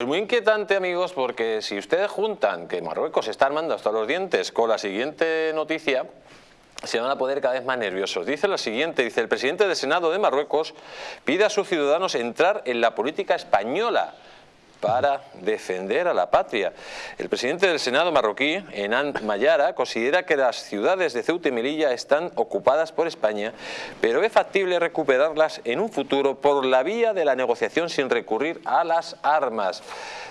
Es muy inquietante, amigos, porque si ustedes juntan que Marruecos está armando hasta los dientes con la siguiente noticia, se van a poner cada vez más nerviosos. Dice lo siguiente, dice el presidente del Senado de Marruecos pide a sus ciudadanos entrar en la política española para defender a la patria. El presidente del Senado marroquí, Enan Mayara, considera que las ciudades de Ceuta y Melilla están ocupadas por España, pero es factible recuperarlas en un futuro por la vía de la negociación sin recurrir a las armas.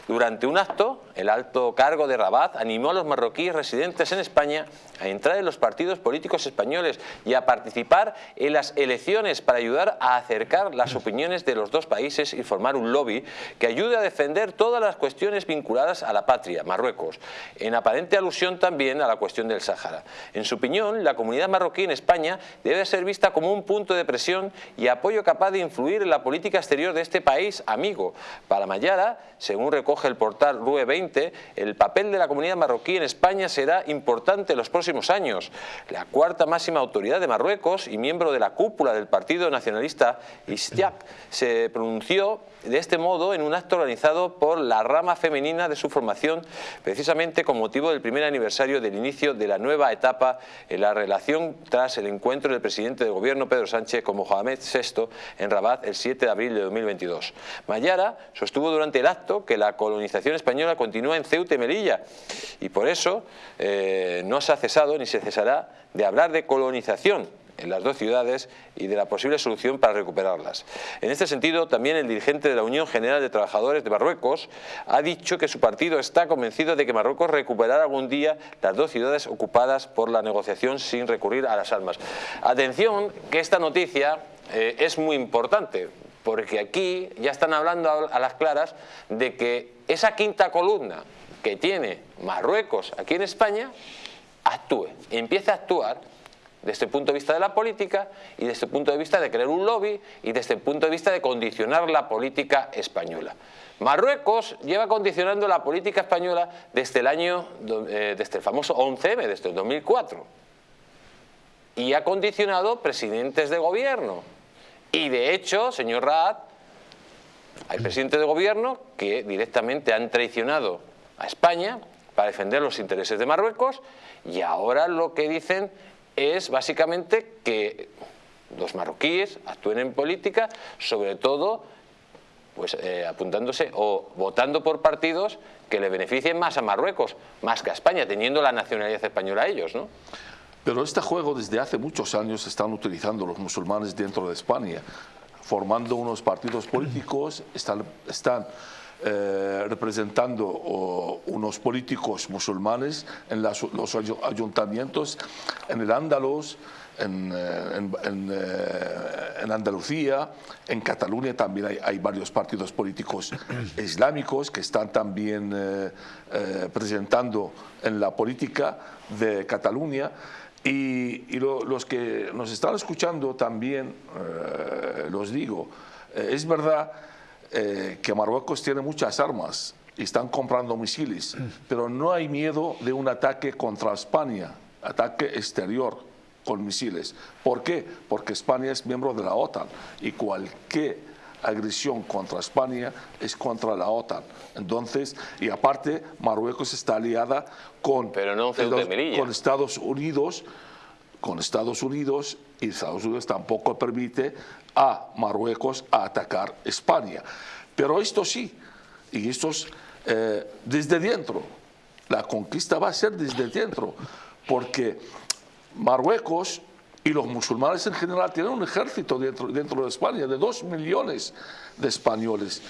Durante un acto, el alto cargo de Rabat animó a los marroquíes residentes en España a entrar en los partidos políticos españoles y a participar en las elecciones para ayudar a acercar las opiniones de los dos países y formar un lobby que ayude a defender todas las cuestiones vinculadas a la patria, Marruecos, en aparente alusión también a la cuestión del Sáhara. En su opinión, la comunidad marroquí en España debe ser vista como un punto de presión y apoyo capaz de influir en la política exterior de este país amigo. Para Mayara, según recoge el portal RUE 20, el papel de la comunidad marroquí en España será importante en los próximos años. La cuarta máxima autoridad de Marruecos y miembro de la cúpula del Partido Nacionalista Istiak se pronunció de este modo en un acto organizado por la rama femenina de su formación precisamente con motivo del primer aniversario del inicio de la nueva etapa en la relación tras el encuentro del presidente de gobierno Pedro Sánchez con Mohamed VI en Rabat el 7 de abril de 2022. Mayara sostuvo durante el acto que la colonización española continúa en Ceuta y Melilla y por eso eh, no se ha cesado ni se cesará de hablar de colonización en las dos ciudades y de la posible solución para recuperarlas. En este sentido, también el dirigente de la Unión General de Trabajadores de Marruecos ha dicho que su partido está convencido de que Marruecos recuperará algún día las dos ciudades ocupadas por la negociación sin recurrir a las armas. Atención, que esta noticia eh, es muy importante, porque aquí ya están hablando a las claras de que esa quinta columna que tiene Marruecos aquí en España actúe, empiece a actuar desde el punto de vista de la política y desde el punto de vista de crear un lobby y desde el punto de vista de condicionar la política española. Marruecos lleva condicionando la política española desde el año, eh, desde el famoso 11M, desde el 2004. Y ha condicionado presidentes de gobierno. Y de hecho, señor Raad, hay presidentes de gobierno que directamente han traicionado a España para defender los intereses de Marruecos y ahora lo que dicen es básicamente que los marroquíes actúen en política, sobre todo pues, eh, apuntándose o votando por partidos que le beneficien más a Marruecos, más que a España, teniendo la nacionalidad española ellos, ¿no? Pero este juego desde hace muchos años están utilizando los musulmanes dentro de España, formando unos partidos políticos, están, están eh, representando unos políticos musulmanes en los ayuntamientos, en el Andaluz, en, eh, eh, en, Andalucía, en Cataluña también hay, varios partidos políticos islámicos que están también presentando en la política de Cataluña. Y, los que nos están escuchando también, los digo, es verdad eh, que Marruecos tiene muchas armas y están comprando misiles, pero no hay miedo de un ataque contra España, ataque exterior con misiles. ¿Por qué? Porque España es miembro de la OTAN y cualquier agresión contra España es contra la OTAN. Entonces, y aparte, Marruecos está aliada con, con Estados Unidos, con Estados Unidos y Estados Unidos tampoco permite a Marruecos a atacar España. Pero esto sí, y esto es eh, desde dentro, la conquista va a ser desde dentro, porque Marruecos y los musulmanes en general tienen un ejército dentro, dentro de España de dos millones de españoles.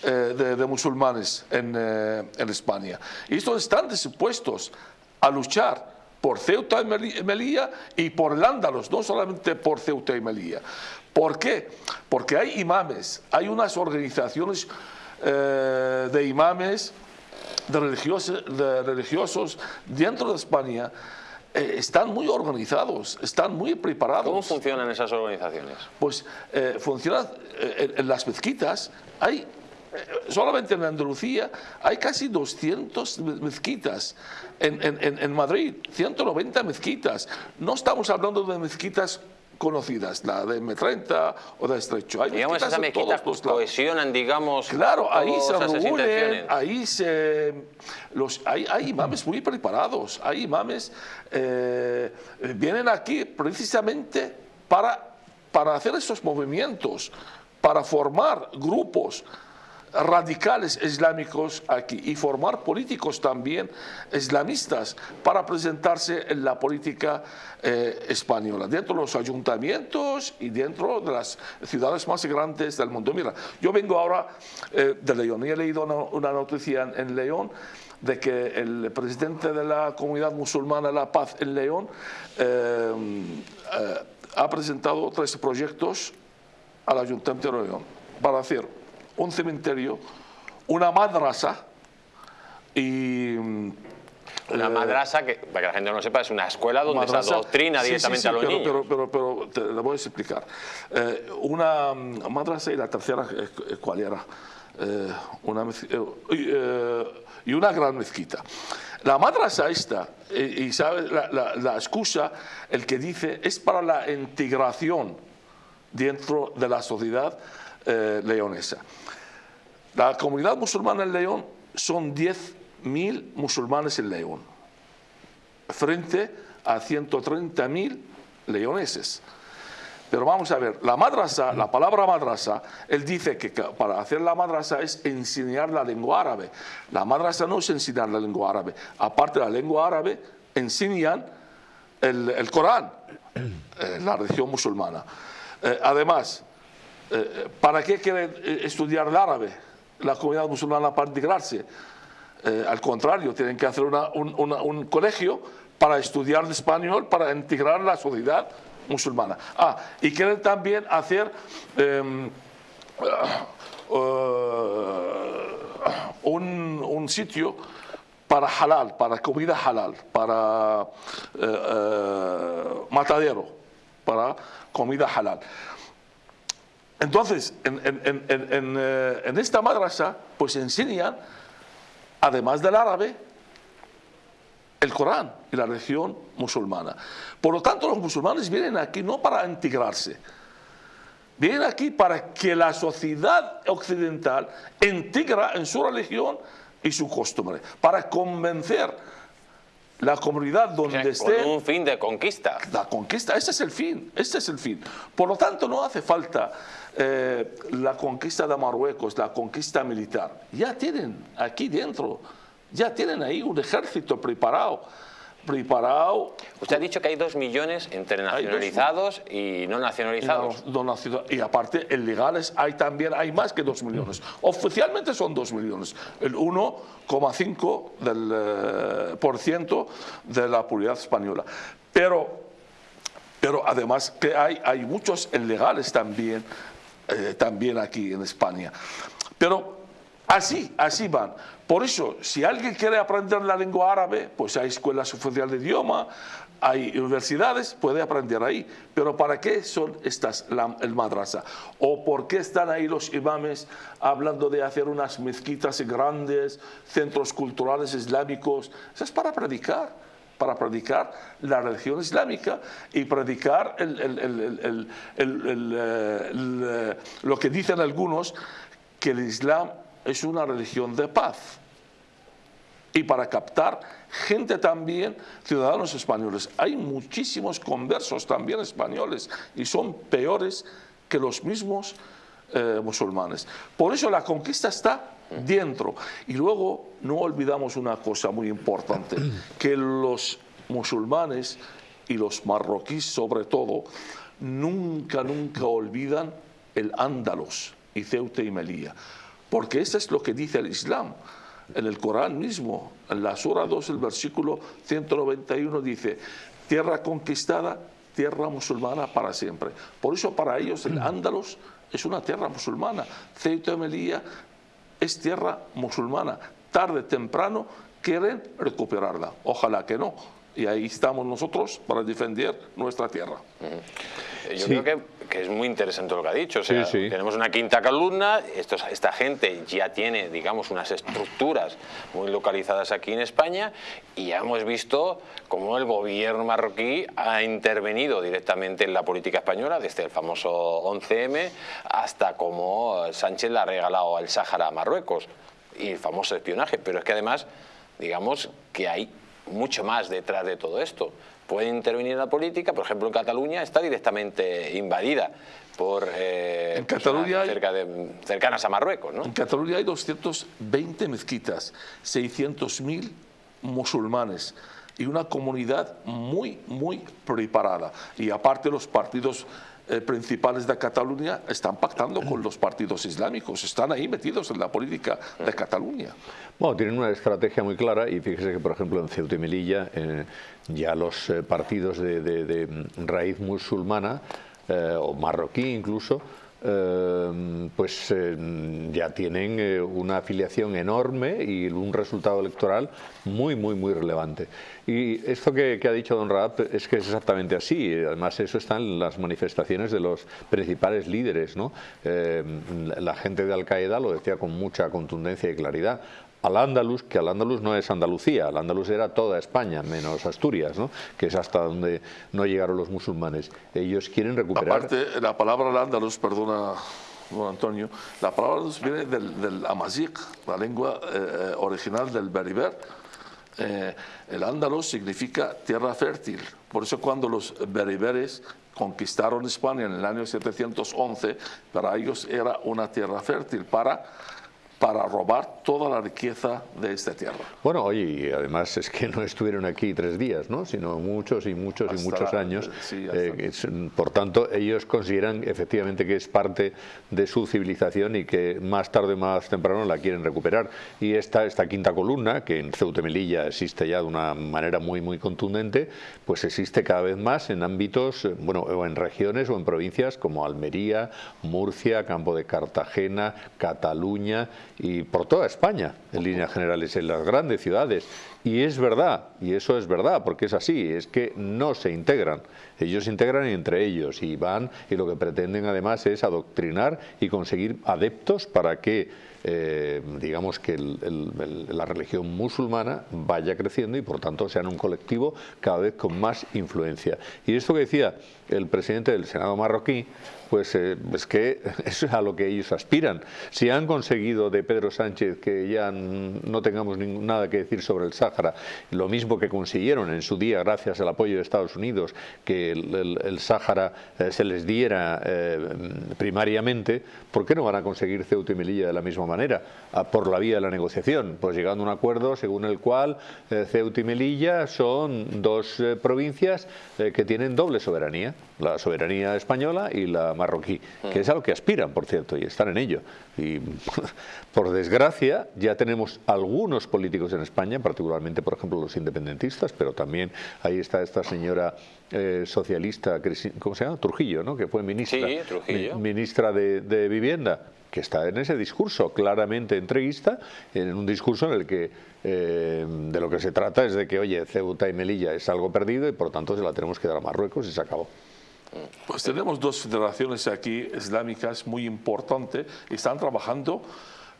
Eh, de, musulmanes en, eh, en España. Y estos están dispuestos a luchar por Ceuta y Melilla y por el Ándalos, no solamente por Ceuta y Melilla. ¿Por qué? Porque hay imames, hay unas organizaciones eh, de imames, de religiosos, de religiosos dentro de España, eh, están muy organizados, están muy preparados. ¿Cómo funcionan esas organizaciones? Pues eh, funcionan en, las mezquitas, hay solamente en Andalucía hay casi 200 mezquitas, en, en, en, Madrid 190 mezquitas. No estamos hablando de mezquitas conocidas, la de M30 o de Estrecho. Hay digamos, esas mezquitas cohesionan, digamos, Claro, ahí se reúnen, ahí se... Los, hay, hay imames muy preparados, hay imames... Eh, vienen aquí precisamente para, para hacer estos movimientos, para formar grupos radicales islámicos aquí y formar políticos también islamistas para presentarse en la política eh, española, dentro de los ayuntamientos y dentro de las ciudades más grandes del mundo. Mira, yo vengo ahora eh, de León y he leído una, noticia en, León de que el presidente de la comunidad musulmana La Paz en León eh, ha presentado tres proyectos al Ayuntamiento de León para hacer un cementerio, una madrasa y... Una eh, madrasa, que para que la gente no lo sepa, es una escuela donde se adoctrina directamente a los pero, niños. Pero, pero, te lo voy a explicar. Eh, una madrasa y la tercera, eh, ¿cuál era? una y una gran mezquita. La madrasa esta, y, sabes, la, la, excusa, el que dice, es para la integración dentro de la sociedad leonesa. La comunidad musulmana en León son 10.000 musulmanes en León, frente a 130.000 leoneses. Pero vamos a ver, la madrasa, la palabra madrasa, él dice que para hacer la madrasa es enseñar la lengua árabe. La madrasa no es enseñar la lengua árabe. Aparte de la lengua árabe, enseñan el, Corán, en la religión musulmana. Eh, además, eh, ¿para qué quieren eh, estudiar el árabe? la comunidad musulmana para integrarse. Eh, al contrario, tienen que hacer un, colegio para estudiar el español, para integrar la sociedad musulmana. Ah, y quieren también hacer em, un, sitio para halal, para comida halal, para matadero, para comida halal. Entonces, eh, en, esta madrasa, pues enseñan, además del árabe, el Corán y la religión musulmana. Por lo tanto, los musulmanes vienen aquí no para integrarse, vienen aquí para que la sociedad occidental integra en su religión y su costumbre, para convencer la comunidad donde esté... Con un fin de conquista. La conquista, ese es el fin, ese es el fin. Por lo tanto, no hace falta eh, la conquista de Marruecos, la conquista militar. Ya tienen aquí dentro, ya tienen ahí un ejército preparado preparado. Usted ha dicho que hay dos millones entre nacionalizados y no nacionalizados. Y, aparte, en legales hay también, hay más que dos millones. Oficialmente son dos millones, el 1,5% del, eh, por ciento de la población española. Pero, pero además que hay, hay muchos legales también, eh, también aquí en España. Pero así, así van. Por eso, si alguien quiere aprender la lengua árabe, pues hay escuelas oficiales de idioma, hay universidades, puede aprender ahí. Pero ¿para qué son estas el madrasa? ¿O por qué están ahí los imames hablando de hacer unas mezquitas grandes, centros culturales islámicos? Eso es para predicar, para predicar la religión islámica y predicar lo que dicen algunos, que el Islam es una religión de paz. Y para captar gente también, ciudadanos españoles. Hay muchísimos conversos también españoles y son peores que los mismos eh, musulmanes. Por eso la conquista está dentro. Y luego no olvidamos una cosa muy importante, que los musulmanes y los marroquíes sobre todo, nunca, nunca olvidan el Ándalos y Ceuta y Melilla. Porque eso es lo que dice el Islam. En el Corán mismo, en la Sura 2, el versículo 191 dice, tierra conquistada, tierra musulmana para siempre. Por eso para ellos el Ándalos es una tierra musulmana. Ceuta y Melilla es tierra musulmana. Tarde, temprano quieren recuperarla. Ojalá que no, y ahí estamos nosotros para defender nuestra tierra. Yo creo que, que, es muy interesante lo que ha dicho. O sea, tenemos una quinta columna, esta gente ya tiene, digamos, unas estructuras muy localizadas aquí en España y ya hemos visto cómo el gobierno marroquí ha intervenido directamente en la política española, desde el famoso 11M hasta cómo Sánchez le ha regalado el Sáhara a Marruecos y el famoso espionaje. Pero es que además, digamos, que hay mucho más detrás de todo esto. Puede intervenir en la política, por ejemplo en Cataluña está directamente invadida por eh, en Cataluña cerca de, cercanas a Marruecos. ¿no? En Cataluña hay 220 mezquitas, 600.000 musulmanes y una comunidad muy, muy preparada. Y aparte los partidos eh, principales de Cataluña están pactando con los partidos islámicos, están ahí metidos en la política de Cataluña. Bueno, tienen una estrategia muy clara y fíjese que, por ejemplo, en Ceuta y Melilla eh, ya los eh, partidos de, raíz musulmana o marroquí incluso eh, pues eh, ya tienen eh, una afiliación enorme y un resultado electoral muy, muy, muy relevante. Y esto que, ha dicho don Raab es que es exactamente así. Además, eso está en las manifestaciones de los principales líderes. ¿no? la gente de Al-Qaeda lo decía con mucha contundencia y claridad al Andalus, que al Andalus no es Andalucía, al Andalus era toda España, menos Asturias, ¿no? que es hasta donde no llegaron los musulmanes. Ellos quieren recuperar... Aparte, la palabra al Andalus, perdona, don Antonio, la palabra viene del, del la lengua eh, original del Berber. Eh, el Andalus significa tierra fértil. Por eso cuando los bereberes conquistaron España en el año 711, para ellos era una tierra fértil para para robar toda la riqueza de esta tierra. Bueno, oye, y además es que no estuvieron aquí tres días, ¿no? sino muchos y muchos y muchos años. Eh, por tanto, ellos consideran efectivamente que es parte de su civilización y que más tarde o más temprano la quieren recuperar. Y esta, esta quinta columna, que en Ceuta Melilla existe ya de una manera muy, muy contundente, pues existe cada vez más en ámbitos, eh, bueno, o en regiones o en provincias como Almería, Murcia, Campo de Cartagena, Cataluña, y por toda España, en líneas generales, en las grandes ciudades. Y es verdad, y eso es verdad, porque es así, es que no se integran. Ellos se integran entre ellos y van, y lo que pretenden además es adoctrinar y conseguir adeptos para que eh, digamos que la religión musulmana vaya creciendo y por tanto sean un colectivo cada vez con más influencia. Y esto que decía el presidente del Senado marroquí, pues eh, es que eso es a lo que ellos aspiran. Si han conseguido de Pedro Sánchez que ya no tengamos nada que decir sobre el Sáhara, lo mismo que consiguieron en su día gracias al apoyo de Estados Unidos, que el, Sáhara eh, se les diera primariamente, ¿por qué no van a conseguir Ceuta y Melilla de la misma manera? Ah, por la vía de la negociación, pues llegando a un acuerdo según el cual eh, Ceuta y Melilla son dos eh, provincias eh, que tienen doble soberanía, la soberanía española y la marroquí, que es a lo que aspiran, por cierto, y están en ello. Y por desgracia ya tenemos algunos políticos en España, particularmente por ejemplo los independentistas, pero también ahí está esta señora socialista, ¿cómo se llama? Trujillo, ¿no? que fue ministra, ministra de, de Vivienda que está en ese discurso claramente entreguista, en un discurso en el que eh, de lo que se trata es de que, oye, Ceuta y Melilla es algo perdido y por tanto se la tenemos que dar a Marruecos y se acabó. Pues tenemos dos federaciones aquí islámicas muy importantes y están trabajando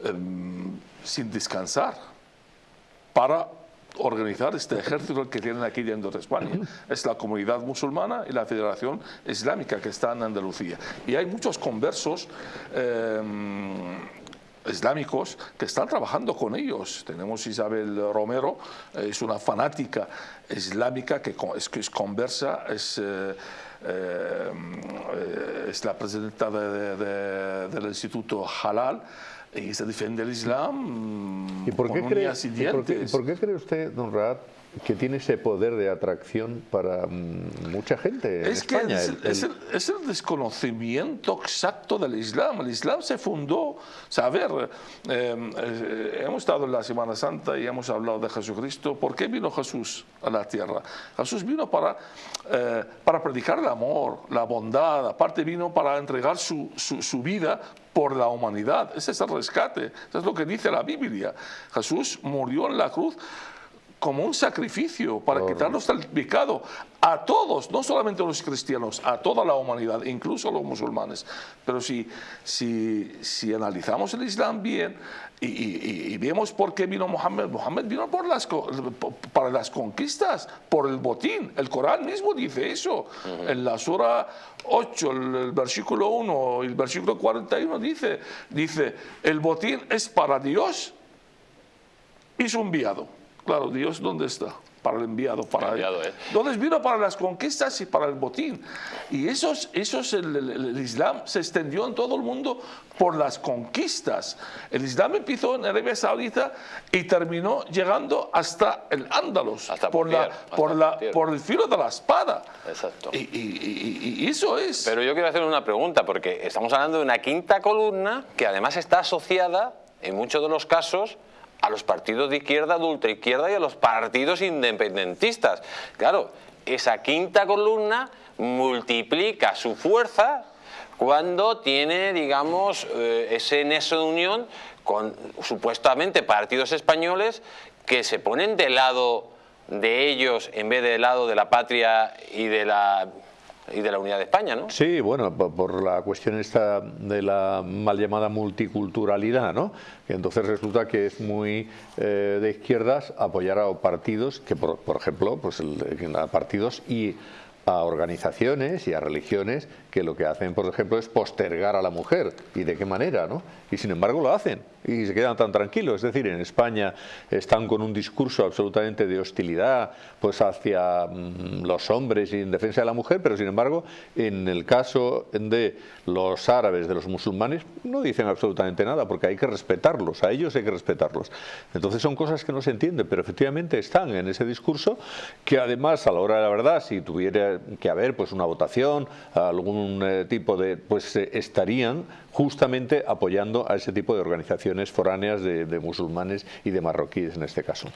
em, sin descansar para organizar este ejército que tienen aquí dentro de España. Es la comunidad musulmana y la Federación Islámica que está en Andalucía. Y hay muchos conversos em, islámicos que están trabajando con ellos. Tenemos Isabel Romero, es una fanática islámica que es, que es conversa, es... Eh, eh, es la presidenta del Instituto Halal y se defiende el Islam ¿Y por qué cree, por qué, cree usted, don Raad, que tiene ese poder de atracción para mm, mucha gente en es España. Que es, el, es, el, desconocimiento exacto del Islam. El Islam se fundó, ver, em, eh, hemos estado en la Semana Santa y hemos hablado de Jesucristo. ¿Por qué vino Jesús a la tierra? Jesús vino para, eh, para predicar el amor, la bondad, aparte vino para entregar su, su, su vida por la humanidad. Ese es el rescate, eso es lo que dice la Biblia. Jesús murió en la cruz como un sacrificio para quitarnos del pecado a todos, no solamente a los cristianos, a toda la humanidad, incluso a los musulmanes. Pero si, si, si analizamos el Islam bien y, vemos por qué vino Mohammed, Mohammed vino por las, para las conquistas, por el botín. El Corán mismo dice eso. En la Sura 8, el, versículo 1 y el versículo 41 dice, dice, el botín es para Dios y su enviado. Claro, Dios, ¿dónde está? Para el enviado, para enviado, eh. Entonces vino para las conquistas y para el botín. Y eso esos el, Islam se extendió en todo el mundo por las conquistas. El Islam empezó en Arabia Saudita y terminó llegando hasta el Ándalus, por, la, por, la, por el filo de la espada. Exacto. Y, y, eso es. Pero yo quiero hacer una pregunta, porque estamos hablando de una quinta columna que además está asociada, en muchos de los casos, a los partidos de izquierda, de ultraizquierda y a los partidos independentistas. Claro, esa quinta columna multiplica su fuerza cuando tiene, digamos, eh, ese nexo de unión con supuestamente partidos españoles que se ponen del lado de ellos en vez del lado de la patria y de la y de la unidad de España, ¿no? Sí, bueno, por la cuestión esta de la mal llamada multiculturalidad, ¿no? entonces resulta que es muy eh, de izquierdas apoyar a partidos que, por, ejemplo, pues a partidos y a organizaciones y a religiones que lo que hacen, por ejemplo, es postergar a la mujer. ¿Y de qué manera? ¿no? Y sin embargo lo hacen y se quedan tan tranquilos. Es decir, en España están con un discurso absolutamente de hostilidad pues hacia mm, los hombres y en defensa de la mujer, pero sin embargo, en el caso de los árabes, de los musulmanes, no dicen absolutamente nada porque hay que respetarlos, a ellos hay que respetarlos. Entonces son cosas que no se entienden, pero efectivamente están en ese discurso que además a la hora de la verdad, si tuviera que haber pues una votación, algún eh, tipo de, pues eh, estarían justamente apoyando a ese tipo de organizaciones foráneas de musulmanes y de marroquíes en este caso.